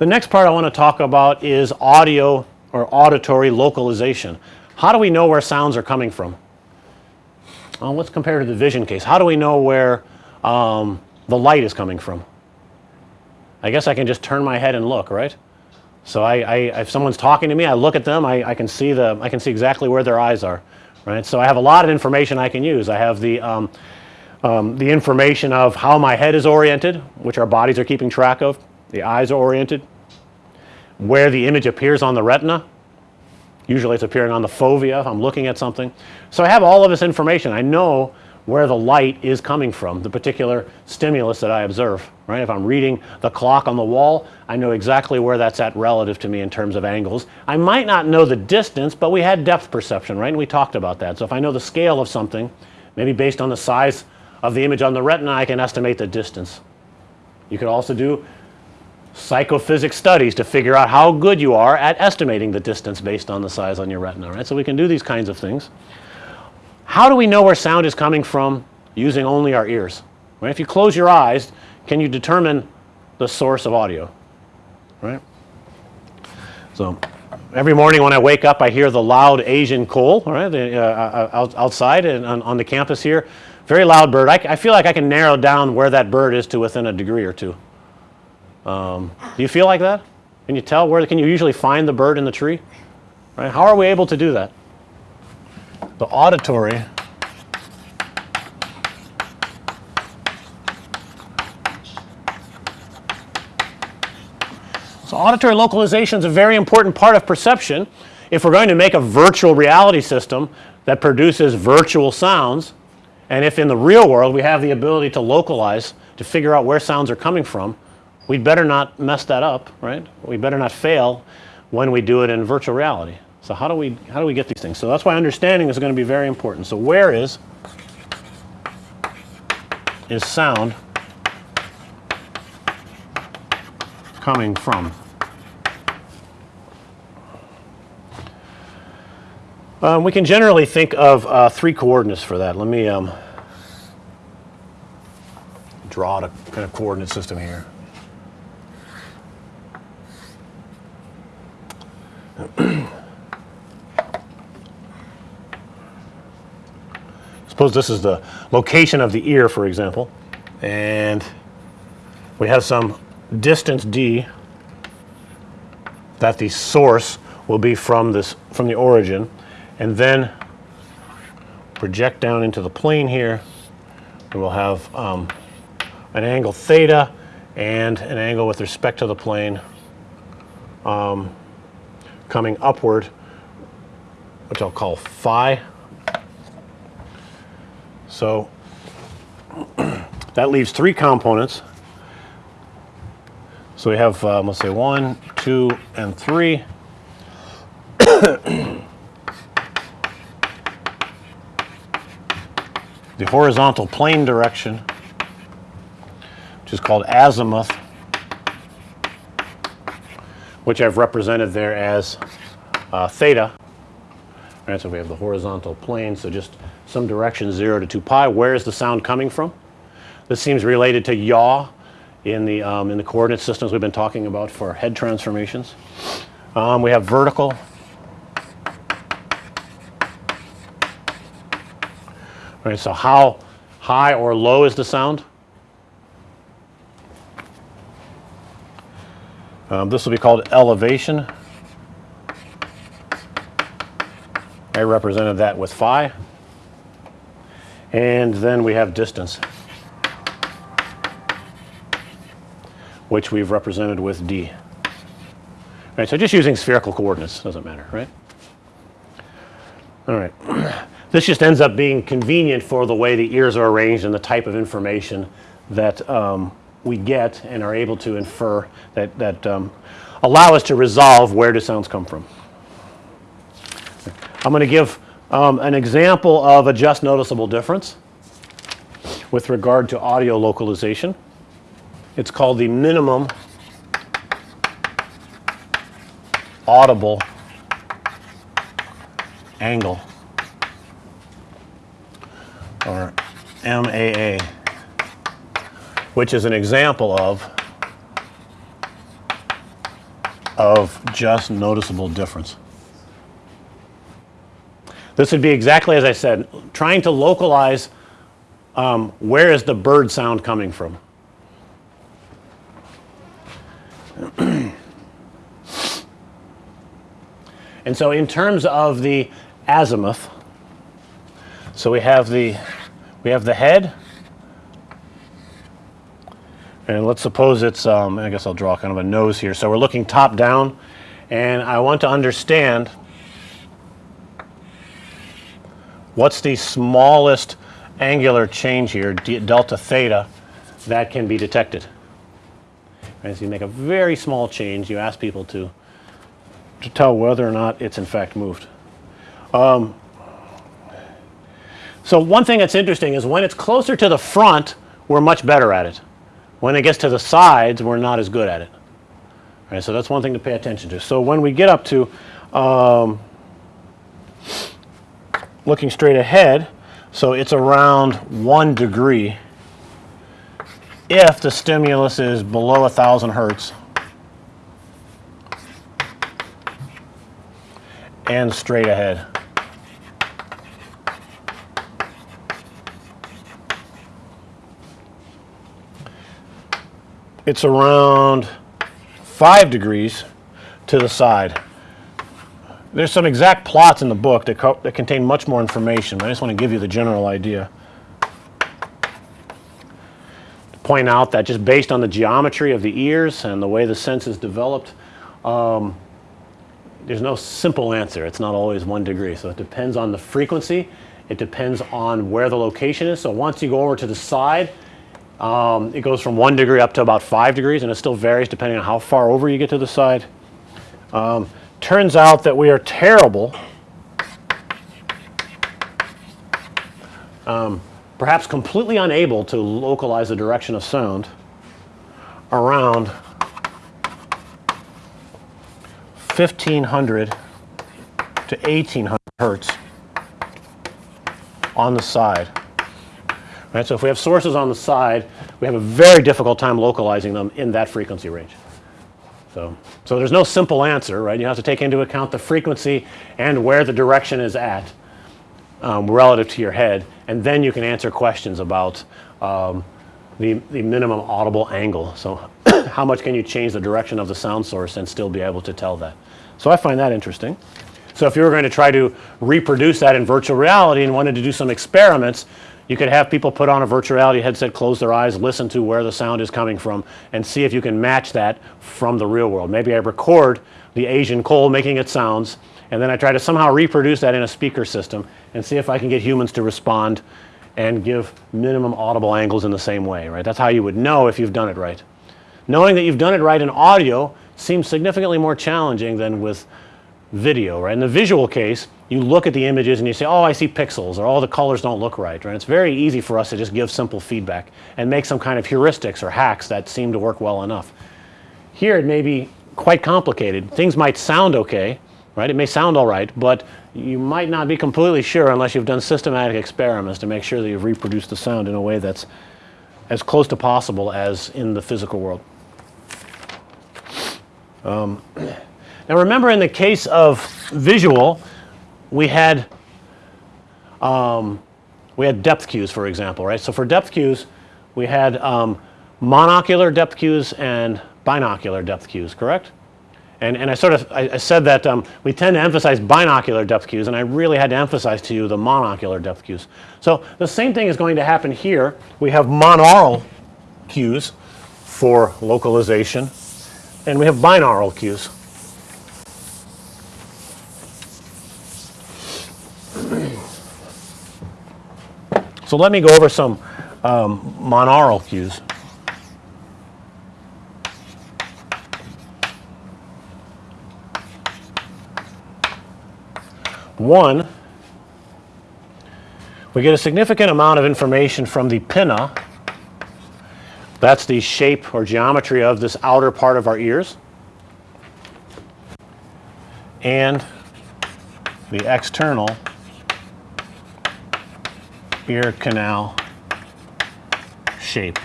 The next part I want to talk about is audio or auditory localization. How do we know where sounds are coming from? Well, let's compare to the vision case. How do we know where um, the light is coming from? I guess I can just turn my head and look, right? So I, I if someone's talking to me, I look at them, I, I, can see the I can see exactly where their eyes are, right? So I have a lot of information I can use. I have the um, um, the information of how my head is oriented, which our bodies are keeping track of. The eyes are oriented. Where the image appears on the retina. Usually it's appearing on the fovea if I'm looking at something. So I have all of this information. I know where the light is coming from, the particular stimulus that I observe, right. If I'm reading the clock on the wall, I know exactly where that's at relative to me in terms of angles. I might not know the distance, but we had depth perception, right, and we talked about that. So if I know the scale of something, maybe based on the size of the image on the retina, I can estimate the distance. You could also do psychophysics studies to figure out how good you are at estimating the distance based on the size on your retina, right. So we can do these kinds of things. How do we know where sound is coming from using only our ears? Right? If you close your eyes, can you determine the source of audio? Right? So every morning when I wake up, I hear the loud Asian koel, right, the, uh, uh outside and on, on, the campus here. Very loud bird. I, I, feel like I can narrow down where that bird is to within a degree or two. Um, do you feel like that? Can you tell where, can you usually find the bird in the tree? Right? How are we able to do that? The auditory So auditory localization is a very important part of perception. If we're going to make a virtual reality system that produces virtual sounds and if in the real world we have the ability to localize to figure out where sounds are coming from, we'd better not mess that up, right? We better not fail when we do it in virtual reality. So how do we how do we get these things? So that's why understanding is going to be very important. So where is is sound coming from? Um, we can generally think of uh, three coordinates for that. Let me um, draw a kind of coordinate system here. Suppose this is the location of the ear for example. And we have some distance d that the source will be from this from the origin. And then project down into the plane here. We will have um, an angle theta and an angle with respect to the plane um, coming upward which I'll call phi so that leaves three components. So we have um, let's say one, two, and three. the horizontal plane direction, which is called azimuth, which I've represented there as uh, theta. All right, so we have the horizontal plane. So just some direction 0 to 2 pi. Where is the sound coming from? This seems related to yaw in the, um, in the coordinate systems we've been talking about for head transformations. Um, we have vertical. Right, so how high or low is the sound? Um, this will be called elevation. I represented that with phi and then we have distance which we've represented with d. Right, so just using spherical coordinates doesn't matter, right? All right. This just ends up being convenient for the way the ears are arranged and the type of information that um, we get and are able to infer that, that um, allow us to resolve where do sounds come from. I'm going to give um, an example of a just noticeable difference with regard to audio localization. It's called the minimum audible angle or MAA which is an example of of just noticeable difference. This would be exactly as I said, trying to localize um, where is the bird sound coming from. and so in terms of the azimuth, so we have the we have the head and let's suppose it's um, I guess I'll draw kind of a nose here. So we're looking top down and I want to understand what's the smallest angular change here delta theta that can be detected. Right, so you make a very small change you ask people to to tell whether or not it's in fact moved. Um, so one thing that's interesting is when it's closer to the front we're much better at it. When it gets to the sides, we're not as good at it. Right, so that's one thing to pay attention to. So when we get up to um, looking straight ahead, so it's around one degree if the stimulus is below a thousand hertz and straight ahead. it's around 5 degrees to the side. There's some exact plots in the book that, that contain much more information. I just want to give you the general idea. To point out that just based on the geometry of the ears and the way the sense is developed, um, there's no simple answer. It's not always one degree. So it depends on the frequency. It depends on where the location is. So once you go over to the side, um, it goes from 1 degree up to about 5 degrees and it still varies depending on how far over you get to the side. Um, turns out that we are terrible um, perhaps completely unable to localize the direction of sound around 1500 to 1800 hertz on the side. Right? So if we have sources on the side, we have a very difficult time localizing them in that frequency range. So, so there's no simple answer, right? You have to take into account the frequency and where the direction is at um, relative to your head and then you can answer questions about um, the, the minimum audible angle. So how much can you change the direction of the sound source and still be able to tell that. So I find that interesting. So if you were going to try to reproduce that in virtual reality and wanted to do some experiments, you could have people put on a virtual reality headset, close their eyes, listen to where the sound is coming from and see if you can match that from the real world. Maybe I record the Asian koel making its sounds and then I try to somehow reproduce that in a speaker system and see if I can get humans to respond and give minimum audible angles in the same way, right. That's how you would know if you've done it right. Knowing that you've done it right in audio seems significantly more challenging than with video, right. In the visual case, you look at the images and you say, oh, I see pixels or all the colors don't look right, right. It's very easy for us to just give simple feedback and make some kind of heuristics or hacks that seem to work well enough. Here it may be quite complicated. Things might sound okay, right. It may sound all right, but you might not be completely sure unless you've done systematic experiments to make sure that you've reproduced the sound in a way that's as close to possible as in the physical world. Um, now remember in the case of visual, we had um, we had depth cues for example, right. So for depth cues we had um, monocular depth cues and binocular depth cues, correct? And, and I sort of I, I said that um, we tend to emphasize binocular depth cues and I really had to emphasize to you the monocular depth cues. So the same thing is going to happen here. We have monaural cues for localization and we have binaural cues. So let me go over some um, monaural cues. One, we get a significant amount of information from the pinna. That's the shape or geometry of this outer part of our ears. And the external ear canal shape.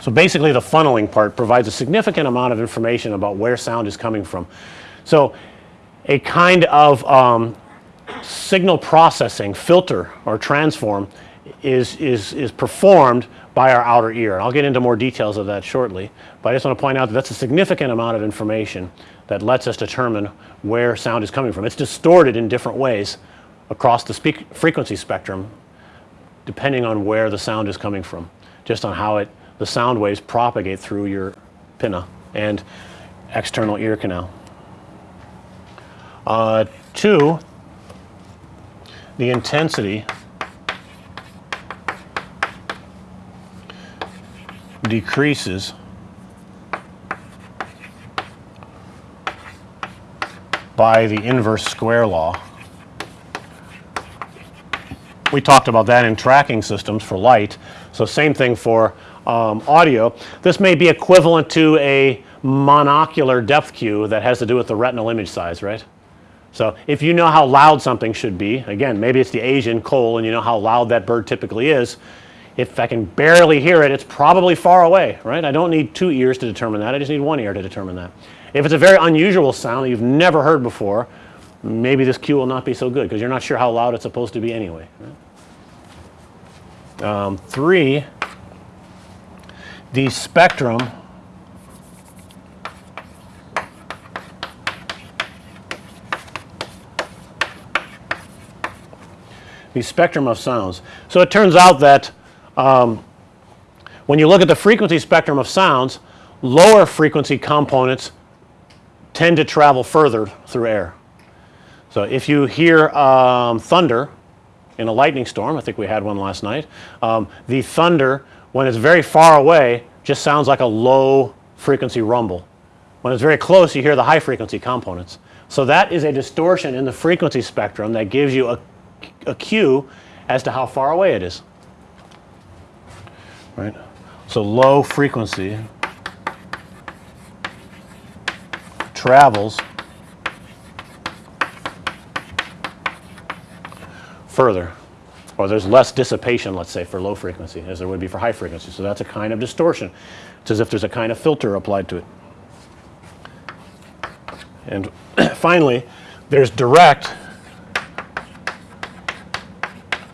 So basically the funneling part provides a significant amount of information about where sound is coming from. So a kind of um, signal processing filter or transform is, is, is performed by our outer ear. I'll get into more details of that shortly, but I just want to point out that that's a significant amount of information that lets us determine where sound is coming from. It's distorted in different ways across the frequency spectrum depending on where the sound is coming from, just on how it the sound waves propagate through your pinna and external ear canal. Uh, two, the intensity decreases by the inverse square law. We talked about that in tracking systems for light. So, same thing for um, audio. This may be equivalent to a monocular depth cue that has to do with the retinal image size, right. So, if you know how loud something should be, again maybe it's the Asian koel and you know how loud that bird typically is. If I can barely hear it, it's probably far away, right. I don't need two ears to determine that, I just need one ear to determine that. If it's a very unusual sound that you've never heard before, maybe this cue will not be so good because you're not sure how loud it's supposed to be anyway. Right? Um, 3 the spectrum the spectrum of sounds. So, it turns out that um, when you look at the frequency spectrum of sounds, lower frequency components tend to travel further through air. So, if you hear um, thunder in a lightning storm, I think we had one last night, um, the thunder when it's very far away just sounds like a low frequency rumble. When it's very close you hear the high frequency components. So, that is a distortion in the frequency spectrum that gives you a, a cue as to how far away it is, right. So, low frequency travels further or there's less dissipation let's say for low frequency as there would be for high frequency. So, that's a kind of distortion. It's as if there's a kind of filter applied to it. And finally, there's direct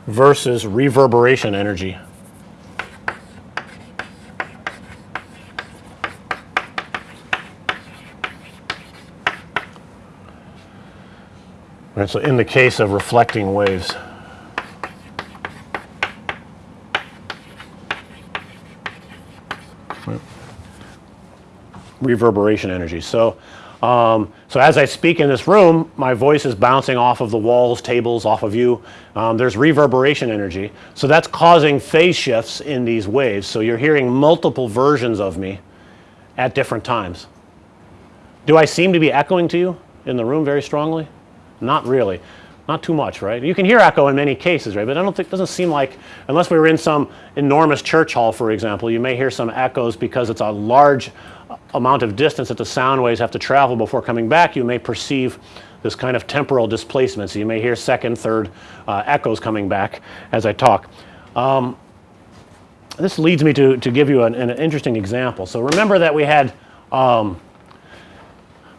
versus reverberation energy. Right, so in the case of reflecting waves reverberation energy. So, um, so as I speak in this room, my voice is bouncing off of the walls, tables, off of you. Um, there's reverberation energy. So that's causing phase shifts in these waves. So you're hearing multiple versions of me at different times. Do I seem to be echoing to you in the room very strongly? Not really. Not too much, right? You can hear echo in many cases, right? But I don't think, doesn't seem like, unless we were in some enormous church hall, for example, you may hear some echoes because it's a large amount of distance that the sound waves have to travel before coming back, you may perceive this kind of temporal displacement. So, you may hear second, third uh, echoes coming back as I talk. Um, this leads me to, to give you an, an, interesting example. So, remember that we had um,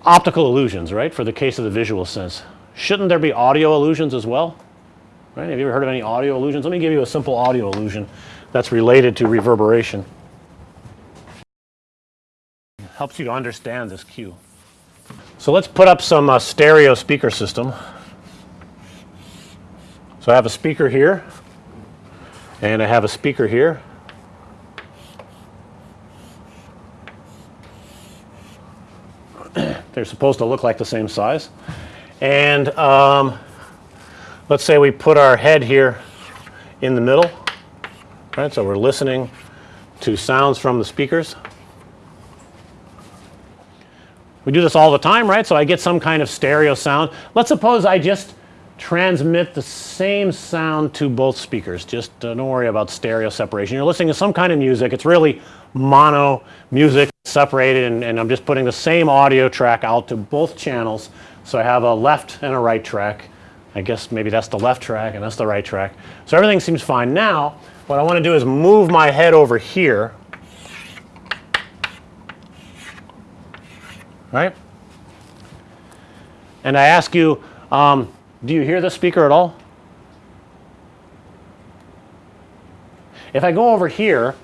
optical illusions, right, for the case of the visual sense. Shouldn't there be audio illusions as well? Right? Have you ever heard of any audio illusions? Let me give you a simple audio illusion that's related to reverberation helps you to understand this cue. So, let's put up some uh, stereo speaker system. So, I have a speaker here and I have a speaker here. They're supposed to look like the same size. And um, let's say we put our head here in the middle, right. So, we're listening to sounds from the speakers. We do this all the time, right? So, I get some kind of stereo sound. Let's suppose I just transmit the same sound to both speakers. Just uh, don't worry about stereo separation. You're listening to some kind of music. It's really mono music separated and, and I'm just putting the same audio track out to both channels. So, I have a left and a right track. I guess maybe that's the left track and that's the right track. So, everything seems fine. Now, what I want to do is move my head over here right? And I ask you, um, do you hear the speaker at all? If I go over here,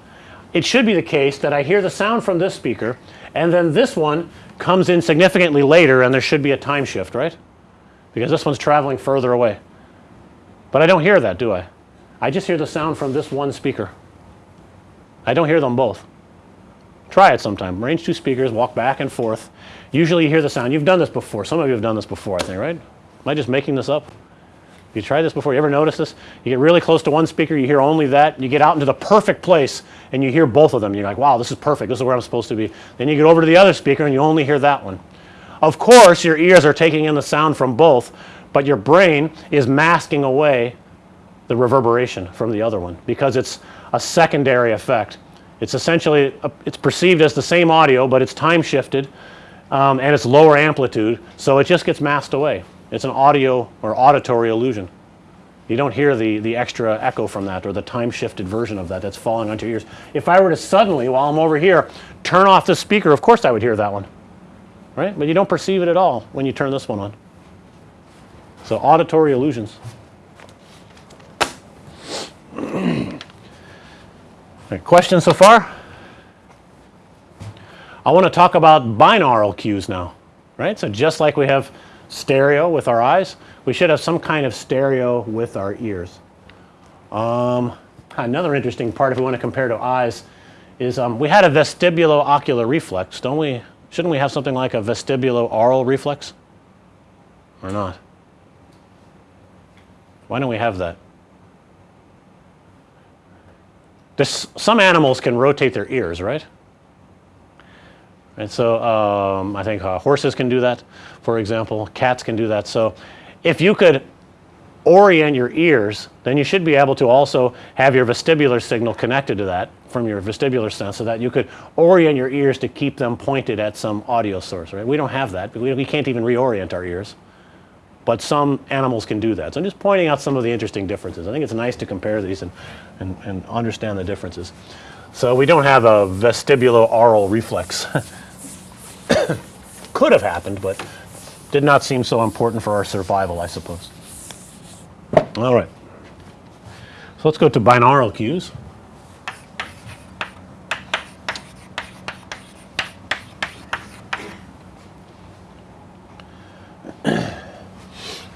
it should be the case that I hear the sound from this speaker and then this one comes in significantly later and there should be a time shift, right? Because this one's traveling further away. But I don't hear that, do I? I just hear the sound from this one speaker. I don't hear them both. Try it sometime. Range two speakers, walk back and forth. Usually you hear the sound. You've done this before. Some of you have done this before, I think, right? Am I just making this up? You tried this before? You ever notice this? You get really close to one speaker, you hear only that. You get out into the perfect place and you hear both of them. You're like, wow, this is perfect. This is where I'm supposed to be. Then you get over to the other speaker and you only hear that one. Of course, your ears are taking in the sound from both, but your brain is masking away the reverberation from the other one because it's a secondary effect. It's essentially a, it's perceived as the same audio, but it's time shifted um, and it's lower amplitude, so it just gets masked away. It's an audio or auditory illusion. You don't hear the, the extra echo from that or the time shifted version of that that's falling onto your ears. If I were to suddenly, while I'm over here, turn off the speaker, of course I would hear that one, right? But you don't perceive it at all when you turn this one on. So auditory illusions. questions so far? I want to talk about binaural cues now, right? So just like we have stereo with our eyes, we should have some kind of stereo with our ears. Um, another interesting part if we want to compare to eyes is um, we had a vestibulo-ocular reflex, don't we? Shouldn't we have something like a vestibulo-aural reflex or not? Why don't we have that? This, some animals can rotate their ears, right? And so um, I think uh, horses can do that, for example. Cats can do that. So if you could orient your ears, then you should be able to also have your vestibular signal connected to that from your vestibular sense so that you could orient your ears to keep them pointed at some audio source, right? We don't have that. We, we can't even reorient our ears. But some animals can do that. So I'm just pointing out some of the interesting differences. I think it's nice to compare these and, and, and understand the differences. So we don't have a vestibulo-aural reflex. Could have happened, but did not seem so important for our survival, I suppose. All right. So let's go to binaural cues.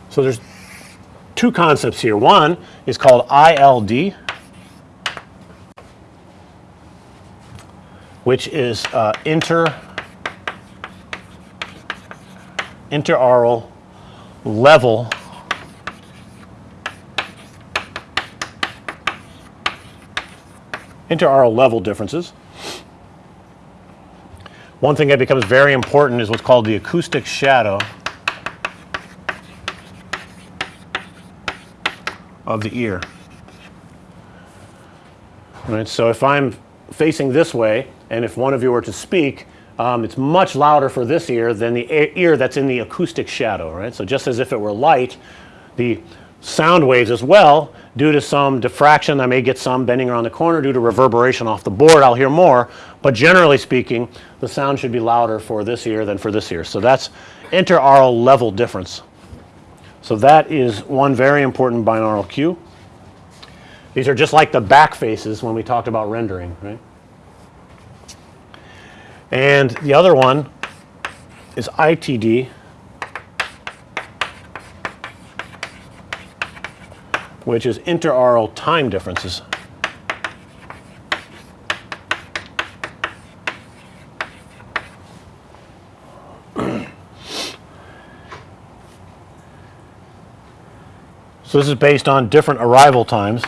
So there's two concepts here. One is called ILD, which is uh, inter interaural level interaural level differences. One thing that becomes very important is what's called the acoustic shadow of the ear. Right, so if I'm facing this way and if one of you were to speak, um, it's much louder for this ear than the ear that's in the acoustic shadow, right? So just as if it were light, the sound waves as well, due to some diffraction, I may get some bending around the corner due to reverberation off the board, I'll hear more, but generally speaking, the sound should be louder for this ear than for this ear. So that's interaural level difference. So that is one very important binaural cue. These are just like the back faces when we talked about rendering, right? And the other one is ITD, which is interaural time differences. so this is based on different arrival times.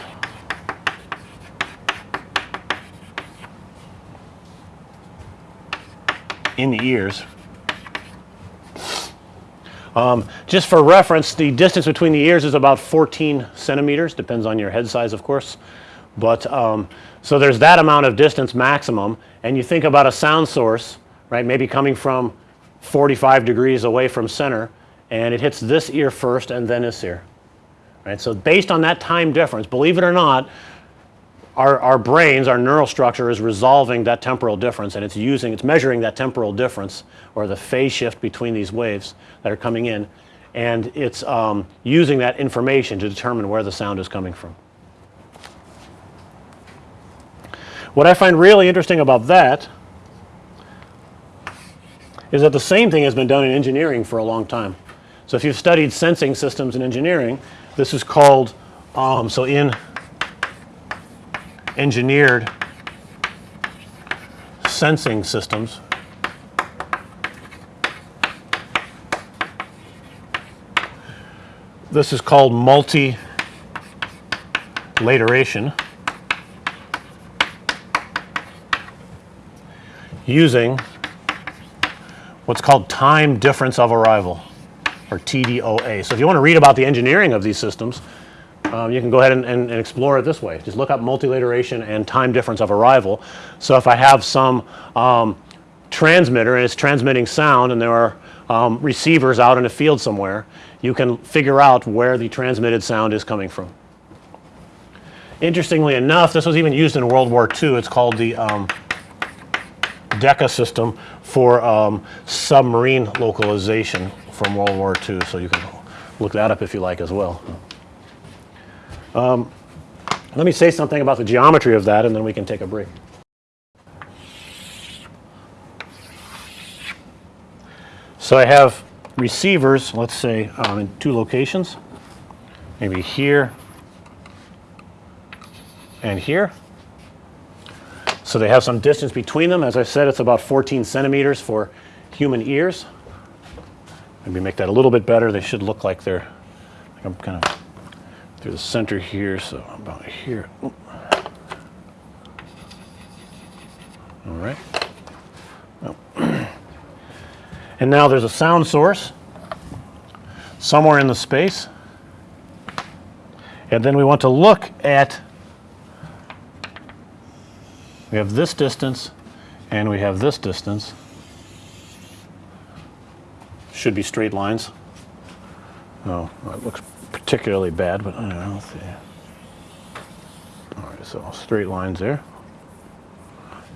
In the ears. Um, just for reference, the distance between the ears is about 14 centimeters, depends on your head size, of course. But um, so there's that amount of distance maximum, and you think about a sound source, right, maybe coming from 45 degrees away from center, and it hits this ear first and then this ear. Right? So based on that time difference, believe it or not, our, our brains, our neural structure is resolving that temporal difference and it's using, it's measuring that temporal difference or the phase shift between these waves that are coming in and it's um, using that information to determine where the sound is coming from. What I find really interesting about that is that the same thing has been done in engineering for a long time. So, if you've studied sensing systems in engineering, this is called, um, so in engineered sensing systems, this is called multi-lateration using what's called time difference of arrival or TDOA. So, if you want to read about the engineering of these systems, um, you can go ahead and, and, and, explore it this way. Just look up multilateration and time difference of arrival. So, if I have some um, transmitter and it's transmitting sound and there are um, receivers out in a field somewhere, you can figure out where the transmitted sound is coming from. Interestingly enough, this was even used in World War II. It's called the um, Decca system for um, submarine localization from World War II. So you can look that up if you like as well. Um, let me say something about the geometry of that and then we can take a break. So I have receivers, let's say um, in two locations, maybe here and here. So they have some distance between them. As I said, it's about 14 centimeters for human ears. Maybe make that a little bit better. They should look like they're, I'm kind of through the center here, so about here. All right. And now there's a sound source somewhere in the space. And then we want to look at we have this distance and we have this distance. Should be straight lines. No, it looks particularly bad, but I don't know. See. All right, so straight lines there.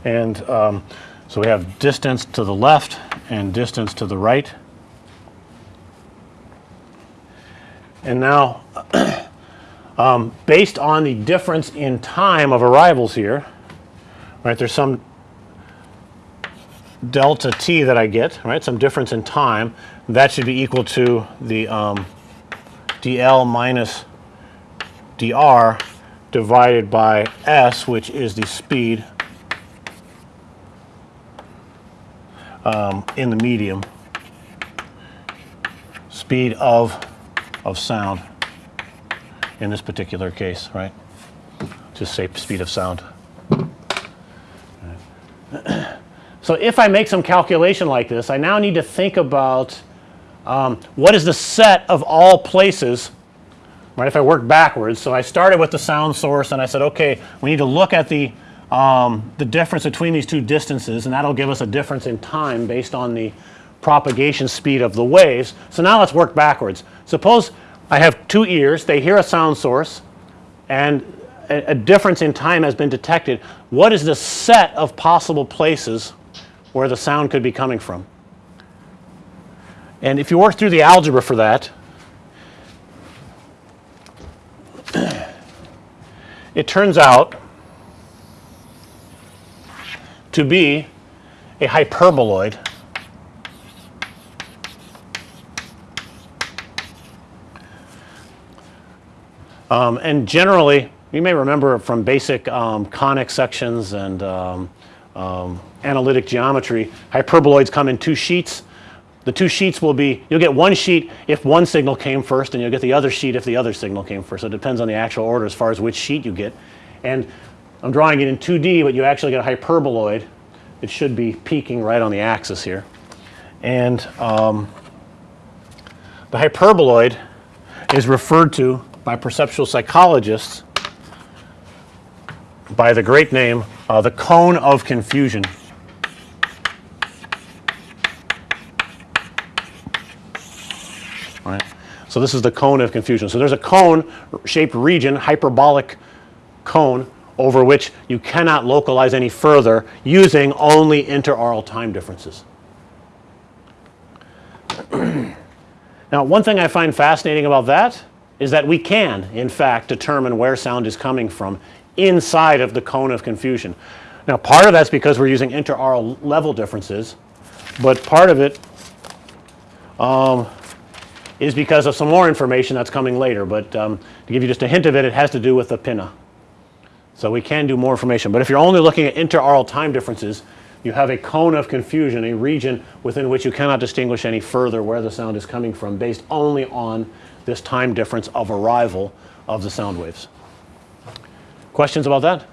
And um, so we have distance to the left and distance to the right. And now, um, based on the difference in time of arrivals here, right, there's some delta t that I get, right, some difference in time. That should be equal to the um, dl minus dr divided by s, which is the speed um, in the medium, speed of of sound in this particular case, right? Just say speed of sound. So if I make some calculation like this, I now need to think about um, what is the set of all places, right? If I work backwards, so I started with the sound source and I said, okay, we need to look at the um, the difference between these two distances and that'll give us a difference in time based on the propagation speed of the waves. So now let's work backwards. Suppose I have two ears, they hear a sound source and a, a difference in time has been detected. What is the set of possible places where the sound could be coming from? And if you work through the algebra for that, it turns out to be a hyperboloid Um, and generally, you may remember from basic um, conic sections and um, um, analytic geometry, hyperboloids come in two sheets. The two sheets will be, you'll get one sheet if one signal came first and you'll get the other sheet if the other signal came first. So it depends on the actual order as far as which sheet you get. And I'm drawing it in 2D, but you actually get a hyperboloid. It should be peaking right on the axis here. And um, the hyperboloid is referred to by perceptual psychologists by the great name uh, the cone of confusion. Right. So this is the cone of confusion. So there's a cone shaped region, hyperbolic cone over which you cannot localize any further using only interaural time differences. now, one thing I find fascinating about that is that we can in fact determine where sound is coming from inside of the cone of confusion. Now, part of that's because we're using interaural level differences, but part of it um, is because of some more information that's coming later, but um, to give you just a hint of it, it has to do with the pinna. So, we can do more information, but if you're only looking at interaural time differences, you have a cone of confusion, a region within which you cannot distinguish any further where the sound is coming from based only on this time difference of arrival of the sound waves. Questions about that?